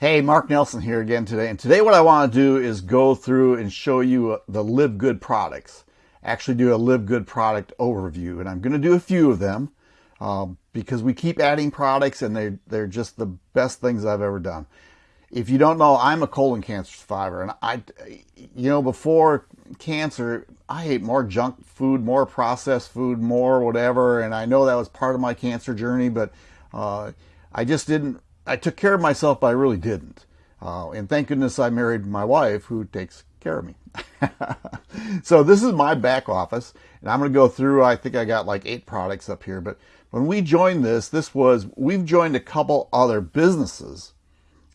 Hey, Mark Nelson here again today. And today what I want to do is go through and show you uh, the Live Good products. Actually do a Live Good product overview. And I'm going to do a few of them um, because we keep adding products and they, they're just the best things I've ever done. If you don't know, I'm a colon cancer survivor. And I, you know, before cancer, I ate more junk food, more processed food, more whatever. And I know that was part of my cancer journey, but uh, I just didn't I took care of myself, but I really didn't. Uh, and thank goodness I married my wife who takes care of me. so this is my back office and I'm going to go through, I think I got like eight products up here, but when we joined this, this was, we've joined a couple other businesses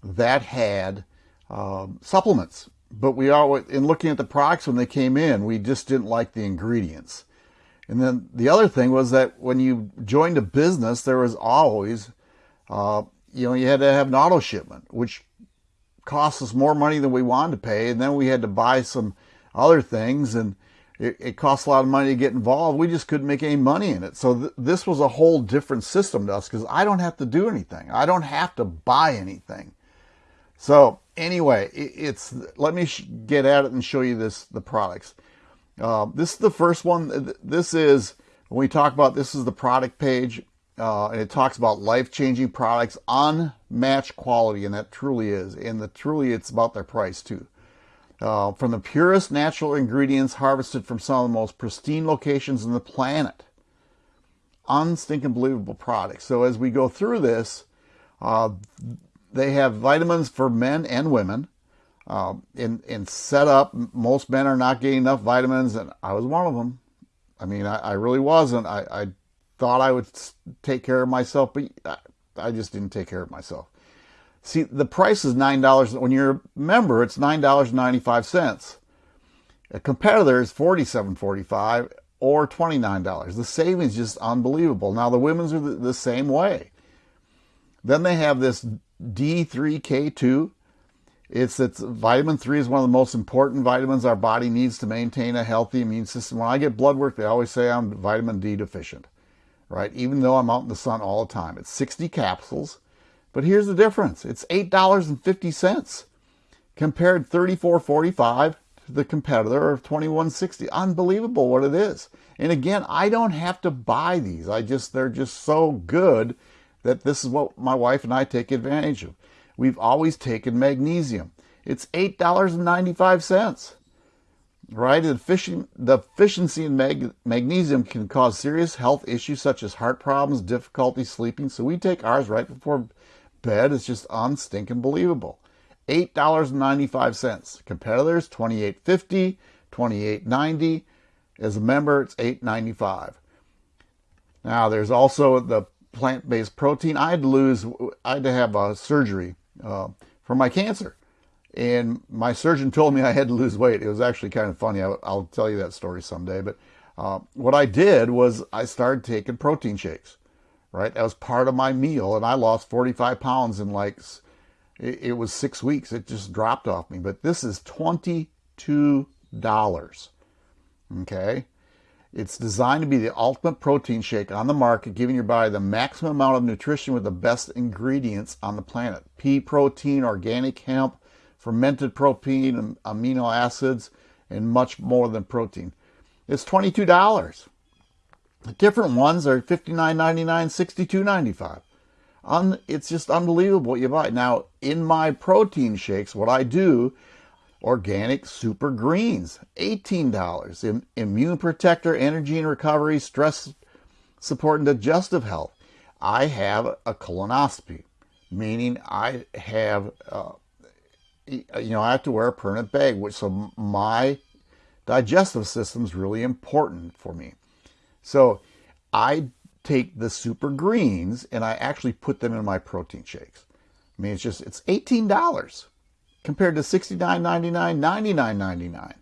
that had um, supplements, but we are, in looking at the products when they came in, we just didn't like the ingredients. And then the other thing was that when you joined a business, there was always uh, you know, you had to have an auto shipment, which cost us more money than we wanted to pay. And then we had to buy some other things and it, it cost a lot of money to get involved. We just couldn't make any money in it. So th this was a whole different system to us because I don't have to do anything. I don't have to buy anything. So anyway, it, it's, let me get at it and show you this, the products. Uh, this is the first one. This is, when we talk about, this is the product page uh, and it talks about life-changing products, unmatched quality, and that truly is. And the truly, it's about their price too. Uh, from the purest natural ingredients harvested from some of the most pristine locations on the planet. Unstinking believable products. So as we go through this, uh, they have vitamins for men and women. Uh, in, in setup, most men are not getting enough vitamins, and I was one of them. I mean, I, I really wasn't. I, I thought I would take care of myself, but I just didn't take care of myself. See, the price is $9. When you're a member, it's $9.95. A competitor is $47.45 or $29. The savings just unbelievable. Now, the women's are the, the same way. Then they have this D3K2. It's, it's vitamin 3 is one of the most important vitamins our body needs to maintain a healthy immune system. When I get blood work, they always say I'm vitamin D deficient right? Even though I'm out in the sun all the time. It's 60 capsules, but here's the difference. It's $8.50 compared 34.45 to the competitor of 21.60. Unbelievable what it is. And again, I don't have to buy these. I just they're just so good that this is what my wife and I take advantage of. We've always taken magnesium. It's $8.95 right? The, deficiency in mag magnesium can cause serious health issues such as heart problems, difficulty sleeping. So we take ours right before bed. It's just unstinking believable. $8.95. Competitors, $28.50, $28.90. As a member, it's $8.95. Now, there's also the plant-based protein. I had to lose, I had to have a surgery uh, for my cancer. And my surgeon told me I had to lose weight. It was actually kind of funny. I'll, I'll tell you that story someday. But uh, what I did was I started taking protein shakes, right? That was part of my meal. And I lost 45 pounds in like, it, it was six weeks. It just dropped off me. But this is $22. Okay. It's designed to be the ultimate protein shake on the market, giving your body the maximum amount of nutrition with the best ingredients on the planet. Pea protein, organic hemp, fermented protein, amino acids, and much more than protein. It's $22. The different ones are $59.99, $62.95. Un, it's just unbelievable what you buy. Now, in my protein shakes, what I do, organic super greens, $18. Immune protector, energy and recovery, stress support and digestive health. I have a colonoscopy, meaning I have uh, Uh, you know, I have to wear a permanent bag, which so my digestive system is really important for me. So I take the super greens and I actually put them in my protein shakes. I mean, it's just, it's $18 compared to $69.99, $99.99.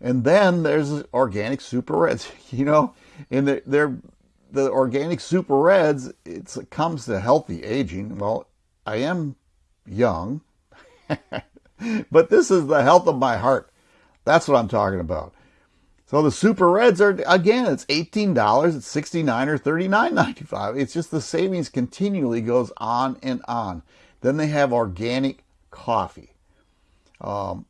And then there's organic super reds, you know, and they're, they're the organic super reds, it comes to healthy aging. Well, I am young, but this is the health of my heart. That's what I'm talking about. So the super reds are again, it's $18, it's 69 or $39.95. It's just the savings continually goes on and on. Then they have organic coffee. Um,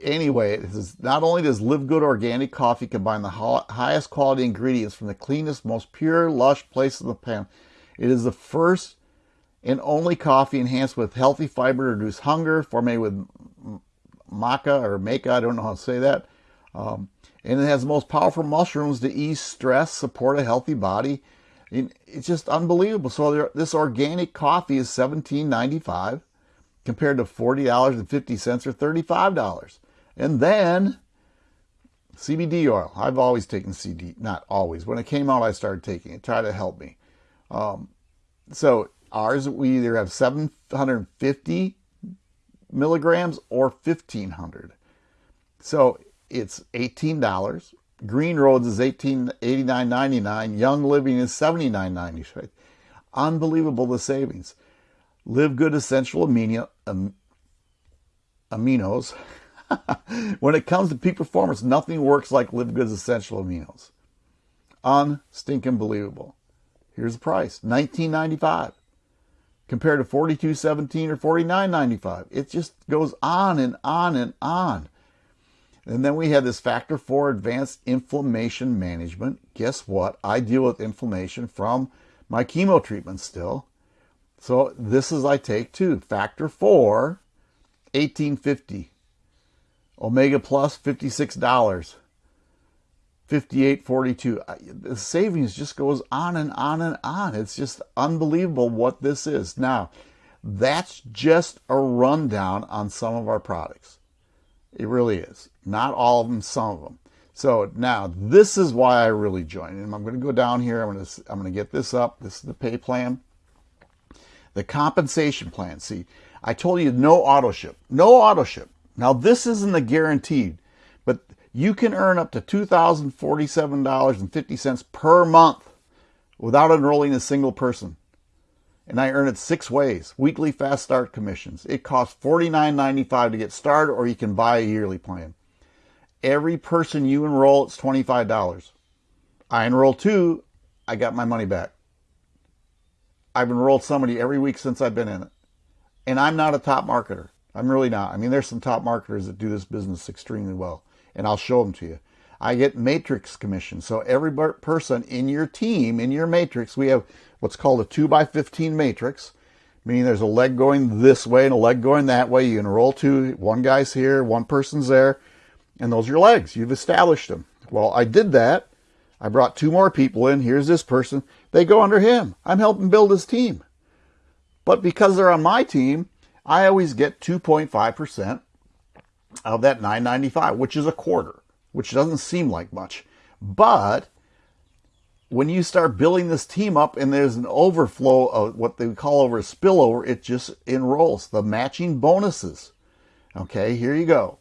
anyway, is, not only does Live Good Organic Coffee combine the highest quality ingredients from the cleanest, most pure, lush place in the pan, it is the first and only coffee enhanced with healthy fiber to reduce hunger, formulated with maca or maca, I don't know how to say that. Um, and it has the most powerful mushrooms to ease stress, support a healthy body. It's just unbelievable. So this organic coffee is $17.95 compared to $40.50 or $35. And then CBD oil. I've always taken CD, not always. When it came out, I started taking it. Try to help me. Um, so ours, we either have 750 milligrams or 1500. So it's $18. Green Roads is $18.89.99. Young Living is $79.95. Unbelievable the savings. Live Good Essential amino, Aminos. when it comes to peak performance, nothing works like Live Good's Essential Aminos. Unstinking believable. Here's the price, $19.95 compared to 42.17 or 49.95. It just goes on and on and on. And then we have this factor four advanced inflammation management. Guess what? I deal with inflammation from my chemo treatment still. So this is I take too. Factor four, 1850. Omega Plus, $56. 5842 the savings just goes on and on and on. It's just unbelievable what this is. Now that's just a rundown on some of our products. It really is. Not all of them some of them. So now this is why i really joined. And i'm going to go down here. I'm going to i'm going to get this up. This is the pay plan. The compensation plan. See i told you no auto ship. No auto ship. Now this isn't a guaranteed you can earn up to $2,047.50 per month without enrolling a single person. And I earn it six ways. Weekly fast start commissions. It costs $49.95 to get started or you can buy a yearly plan. Every person you enroll, it's $25. I enroll two, I got my money back. I've enrolled somebody every week since I've been in it. And I'm not a top marketer. I'm really not. I mean, there's some top marketers that do this business extremely well and I'll show them to you. I get matrix commission. So every person in your team, in your matrix, we have what's called a 2 by 15 matrix, meaning there's a leg going this way and a leg going that way. You enroll two, one guy's here, one person's there, and those are your legs. You've established them. Well, I did that. I brought two more people in. Here's this person. They go under him. I'm helping build his team. But because they're on my team, I always get 2.5% of that 995, which is a quarter, which doesn't seem like much. But when you start building this team up and there's an overflow of what they call over a spillover, it just enrolls the matching bonuses. Okay, here you go.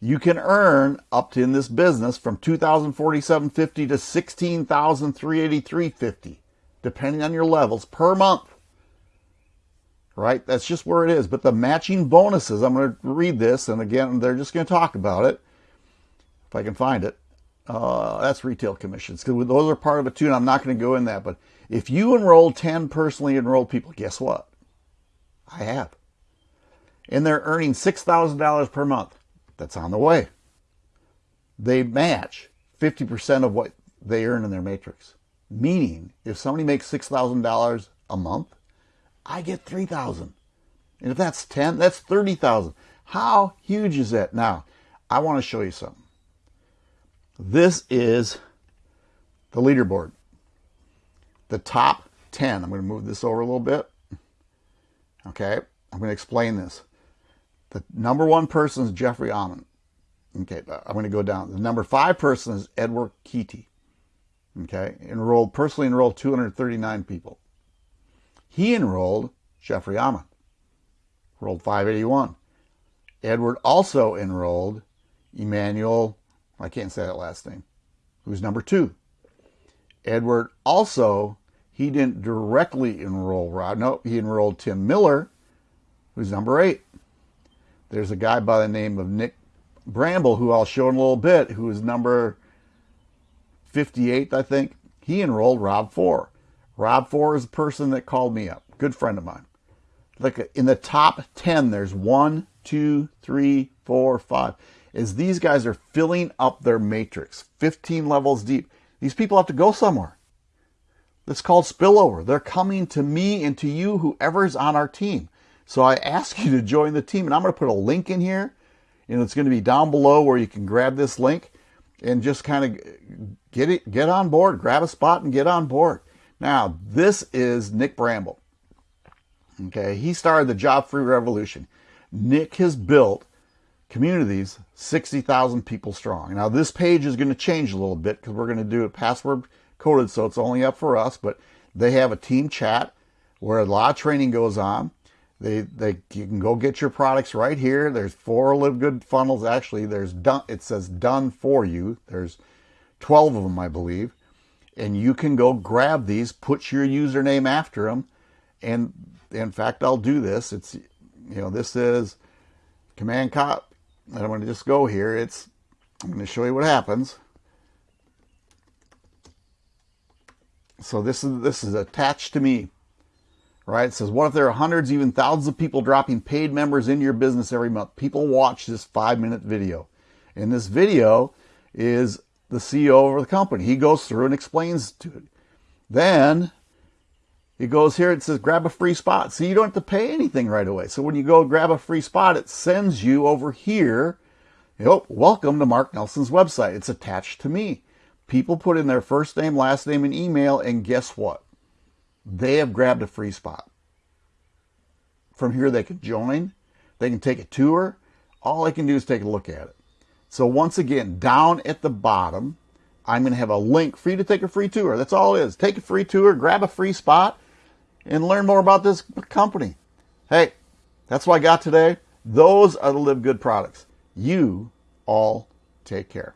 You can earn up to in this business from 2047.50 to 16,383.50 depending on your levels per month right? That's just where it is. But the matching bonuses, I'm going to read this, and again, they're just going to talk about it, if I can find it. Uh, that's retail commissions, because those are part of it too, and I'm not going to go in that. But if you enroll 10 personally enrolled people, guess what? I have. And they're earning $6,000 per month. That's on the way. They match 50% of what they earn in their matrix. Meaning, if somebody makes $6,000 a month, I get 3,000. And if that's 10, that's 30,000. How huge is that? Now, I want to show you something. This is the leaderboard. The top 10. I'm going to move this over a little bit. Okay, I'm going to explain this. The number one person is Jeffrey Amon. Okay, uh, I'm going to go down. The number five person is Edward Keaty. Okay, enrolled, personally enrolled 239 people. He enrolled Jeffrey Amon, enrolled 581. Edward also enrolled Emmanuel, I can't say that last name, who's number two. Edward also, he didn't directly enroll Rod. No, he enrolled Tim Miller, who's number eight. There's a guy by the name of Nick Bramble, who I'll show in a little bit, who is number 58, I think. He enrolled Rob Four. Rob Four is the person that called me up, good friend of mine. Look, in the top 10, there's one, two, three, four, five. Is these guys are filling up their matrix, 15 levels deep. These people have to go somewhere. That's called spillover. They're coming to me and to you, whoever's on our team. So I ask you to join the team, and I'm going to put a link in here, and it's going to be down below where you can grab this link and just kind of get it, get on board, grab a spot and get on board. Now, this is Nick Bramble. Okay, he started the job free revolution. Nick has built communities 60,000 people strong. Now, this page is going to change a little bit because we're going to do it password coded, so it's only up for us, but they have a team chat where a lot of training goes on. They, they, you can go get your products right here. There's four Live Good funnels. Actually, there's done, it says done for you. There's 12 of them, I believe. And you can go grab these, put your username after them. And in fact, I'll do this. It's, you know, this is command cop. I'm going to just go here. It's, I'm going to show you what happens. So this is, this is attached to me right? It says, what if there are hundreds, even thousands of people dropping paid members into your business every month? People watch this five minute video. And this video is the CEO of the company. He goes through and explains to it. Then he goes here, it says grab a free spot. So you don't have to pay anything right away. So when you go grab a free spot, it sends you over here. Oh, welcome to Mark Nelson's website. It's attached to me. People put in their first name, last name, and email, and guess what? they have grabbed a free spot. From here, they can join, they can take a tour. All they can do is take a look at it. So once again, down at the bottom, I'm going to have a link for you to take a free tour. That's all it is. Take a free tour, grab a free spot, and learn more about this company. Hey, that's what I got today. Those are the Live Good products. You all take care.